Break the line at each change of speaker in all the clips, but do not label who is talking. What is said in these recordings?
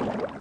Thank you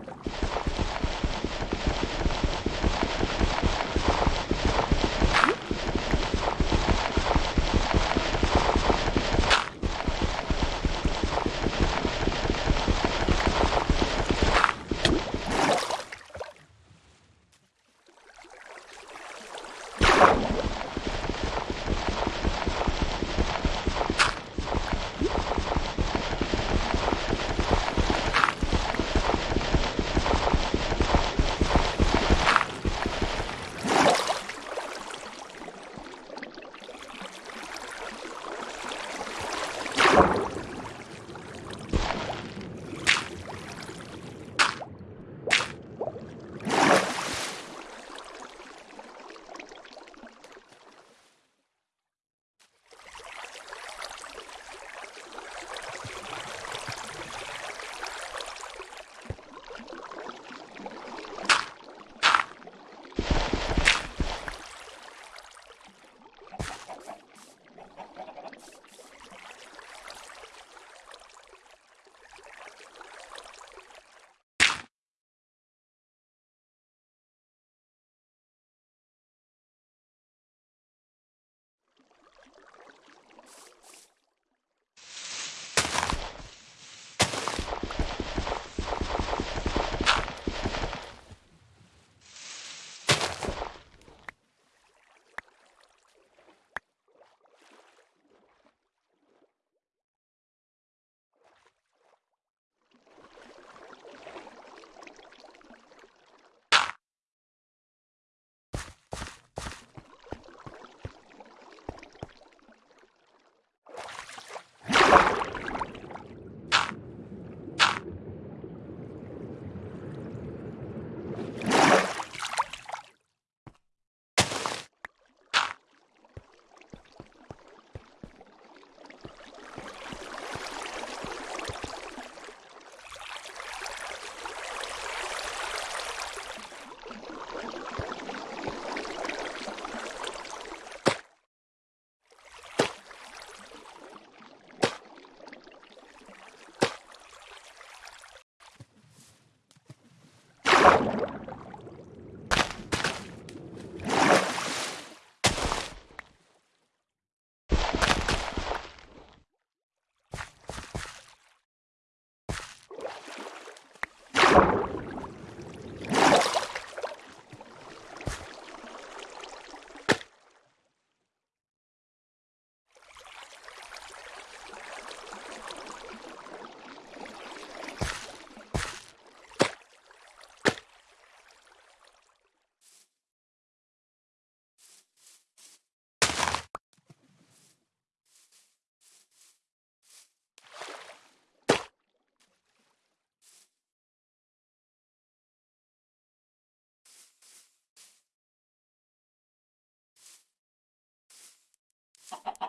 Ha ha ha.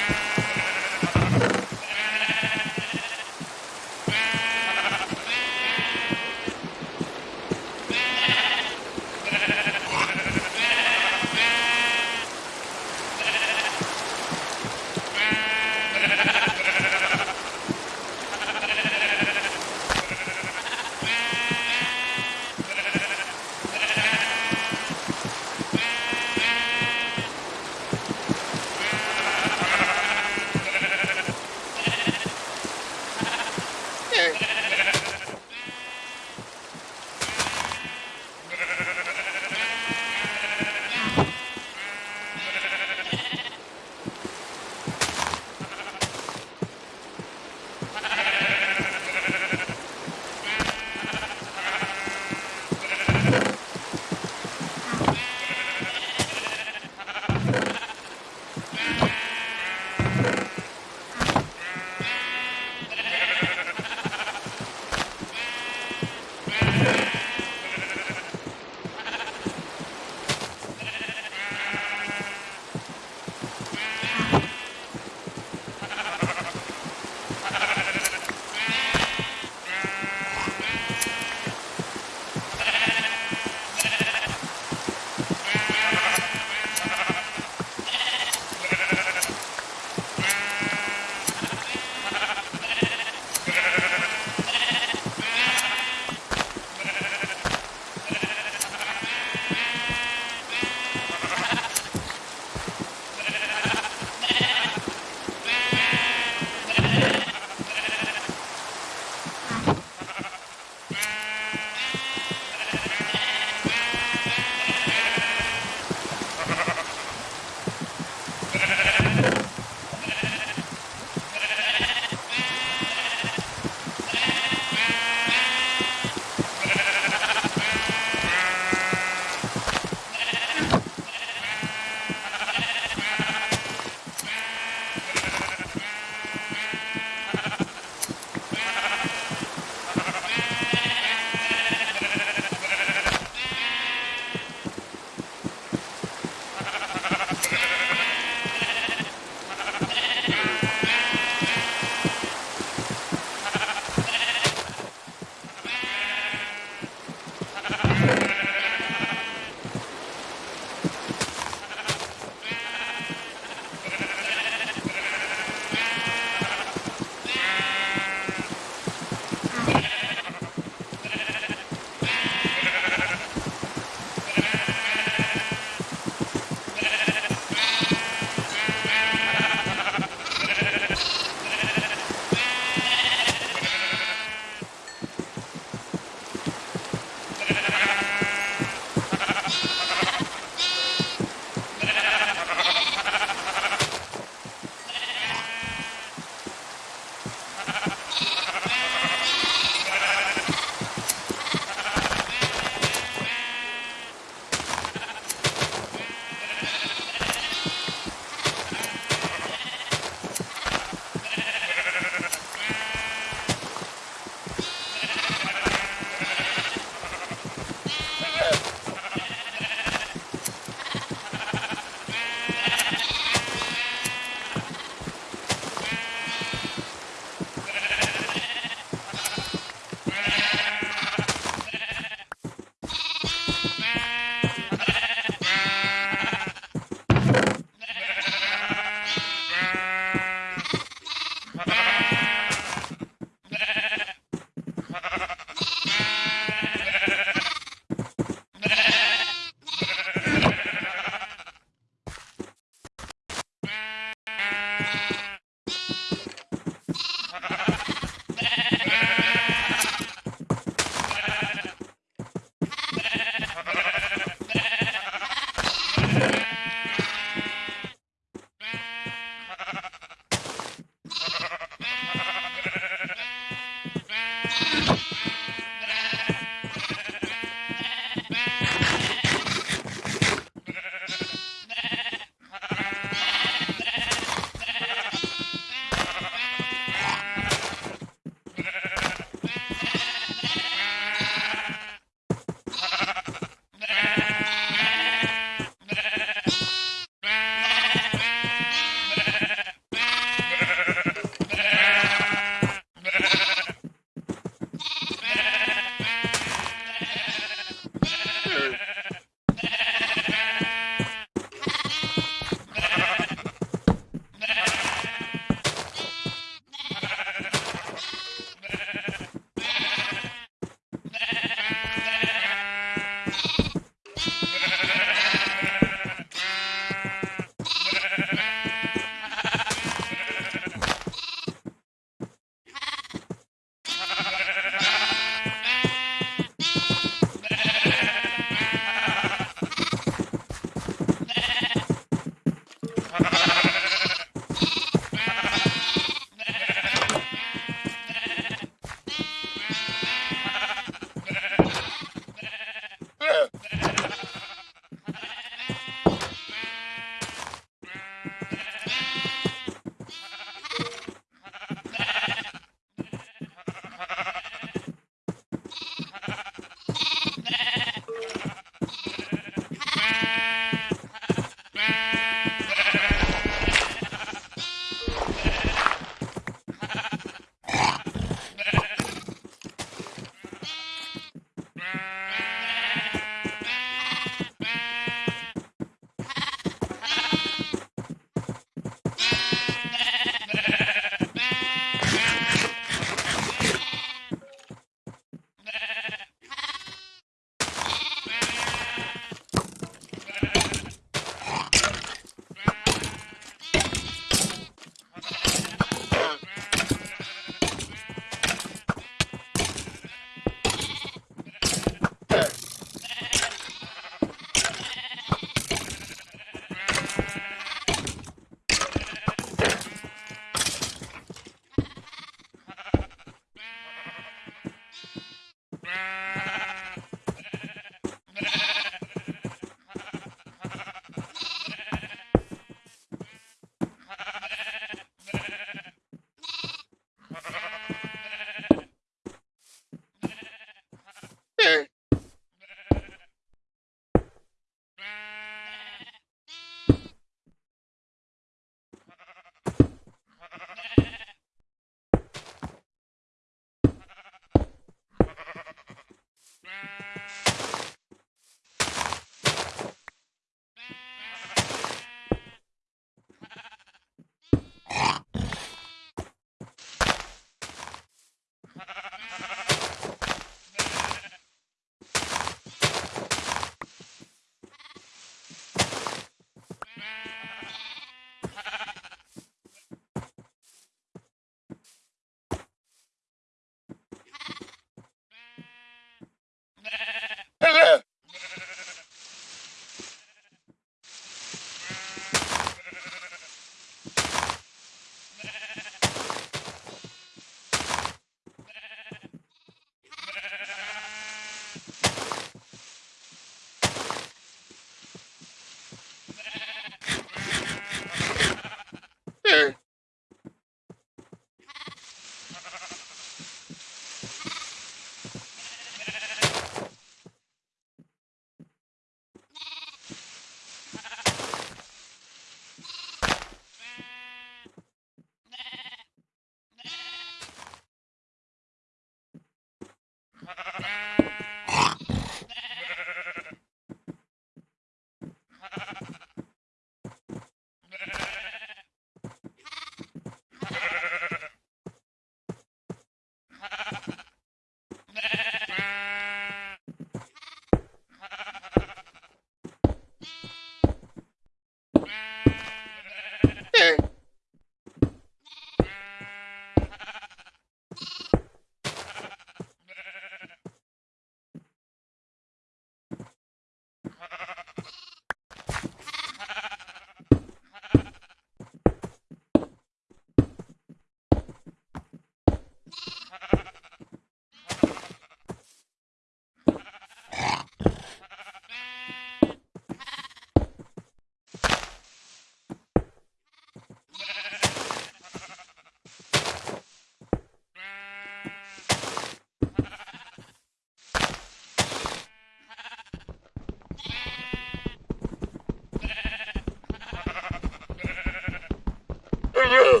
Yeah.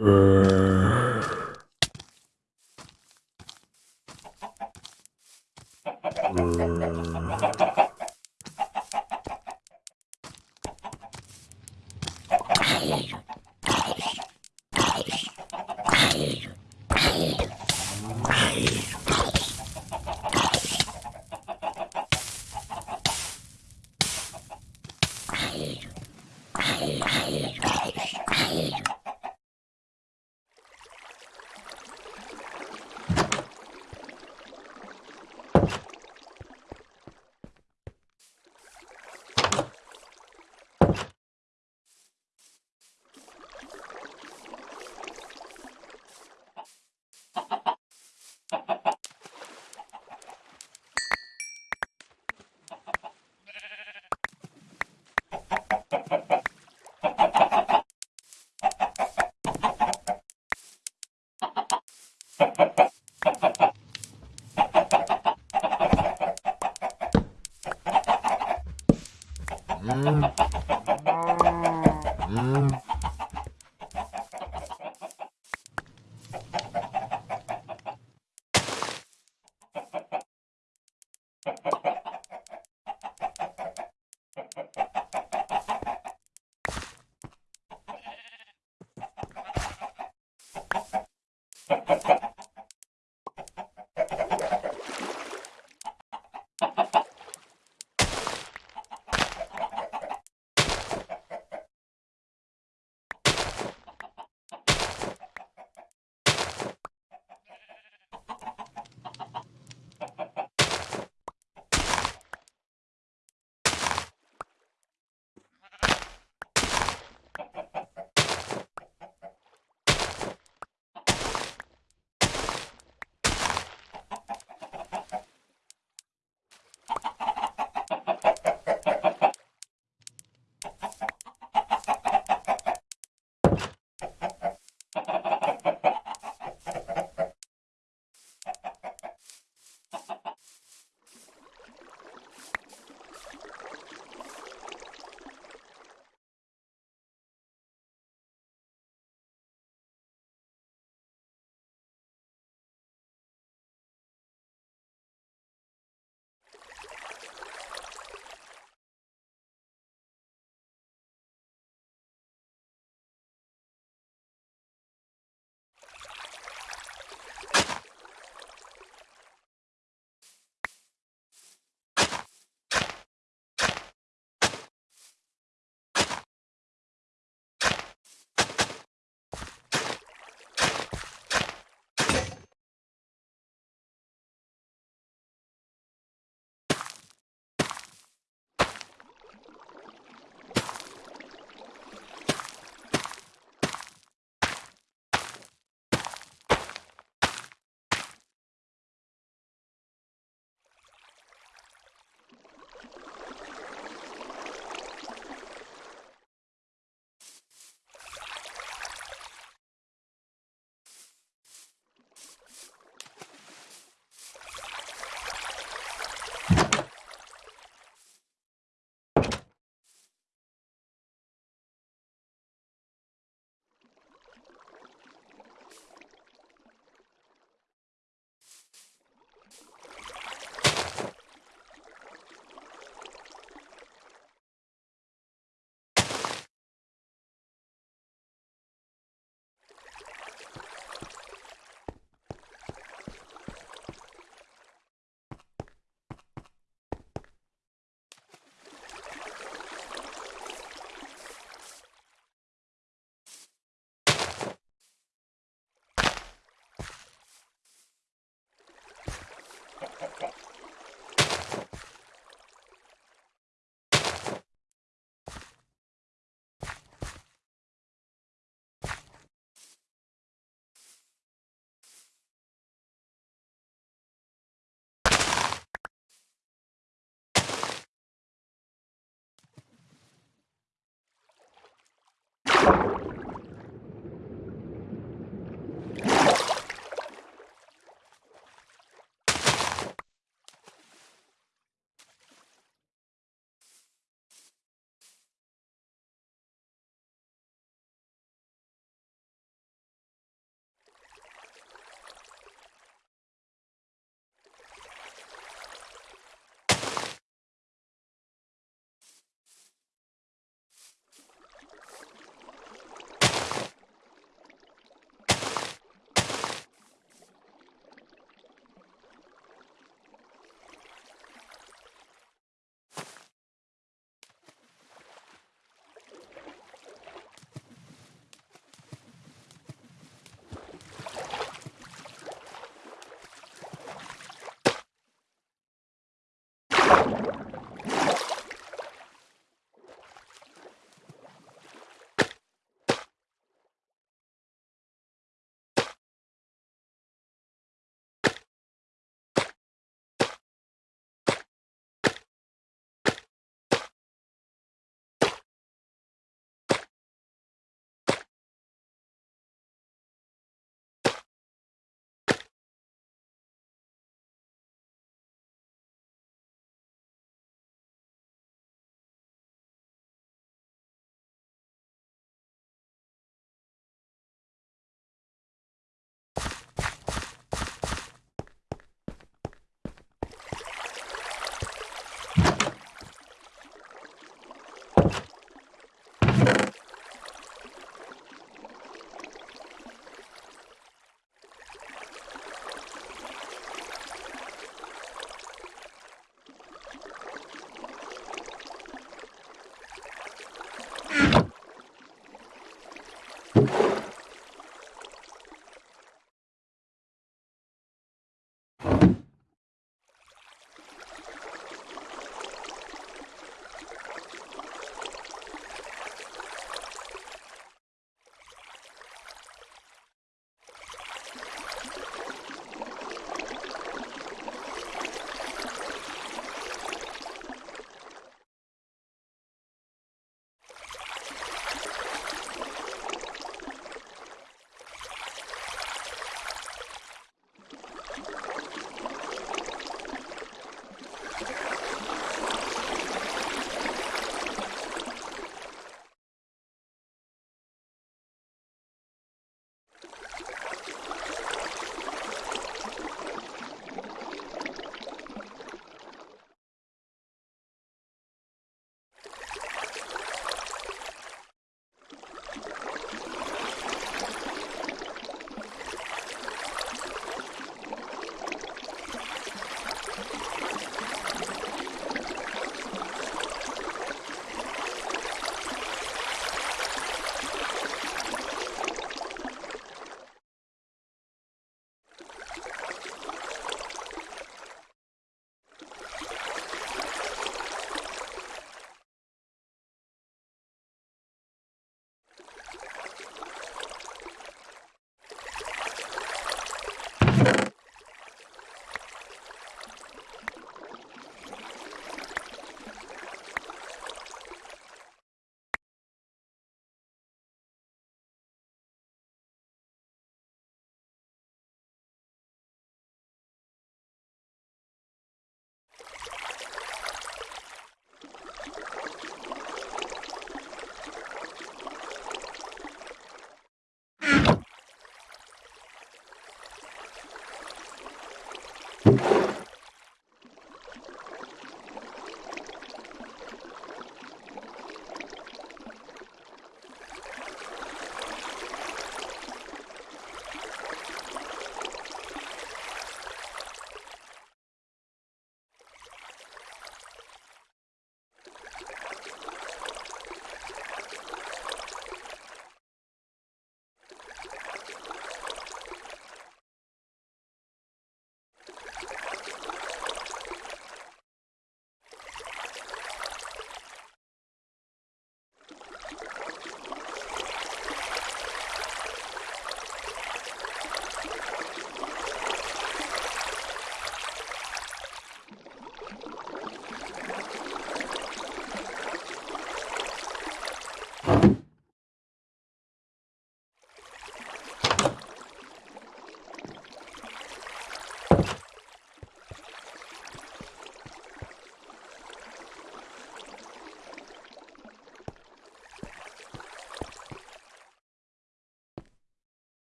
呃。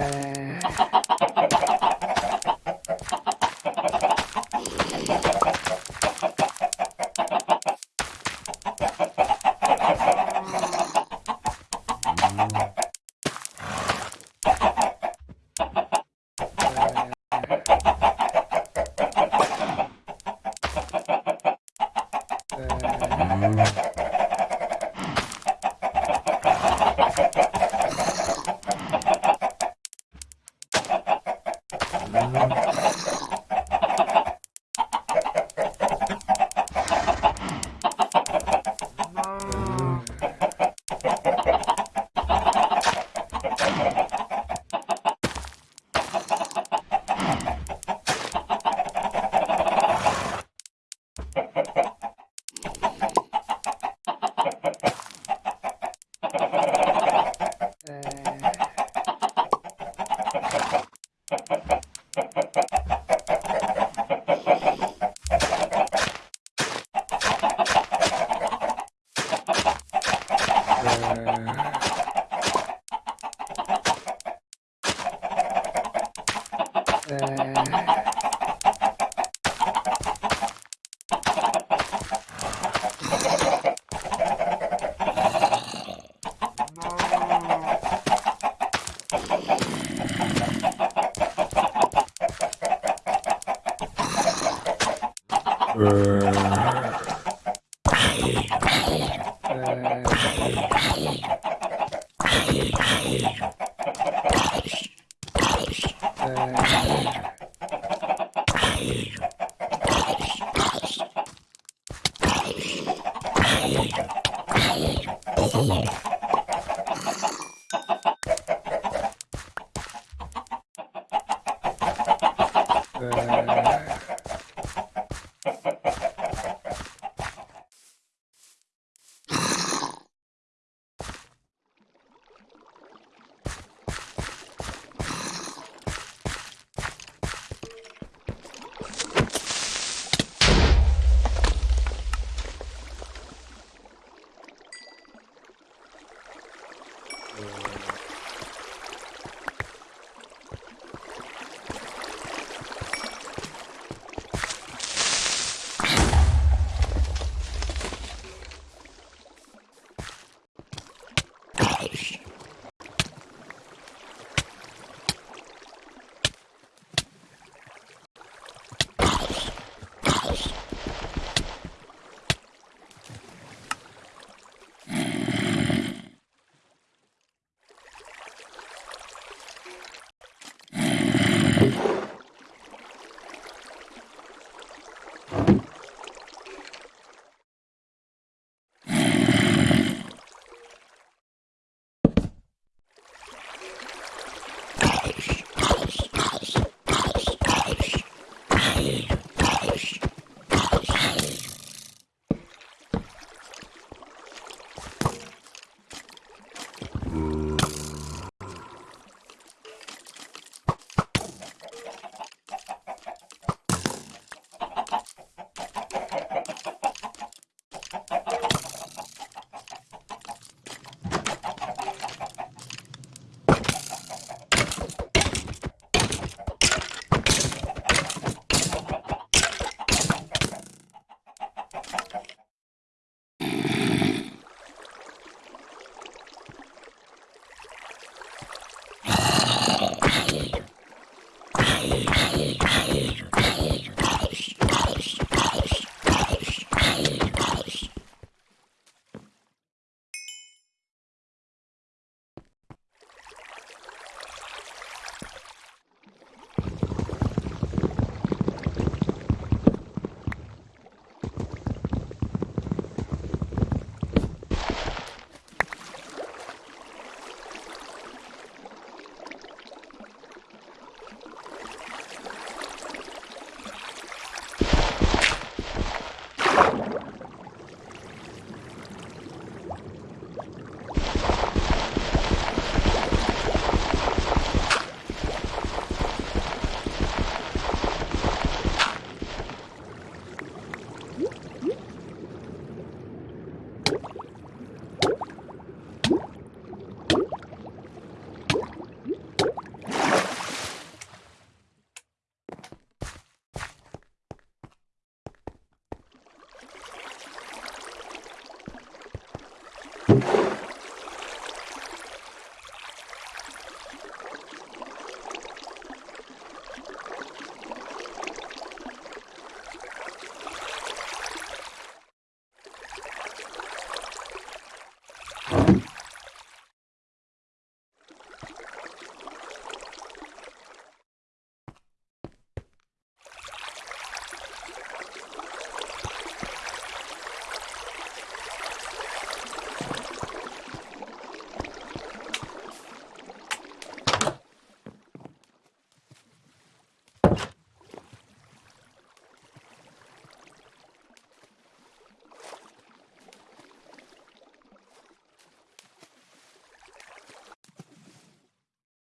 Uh,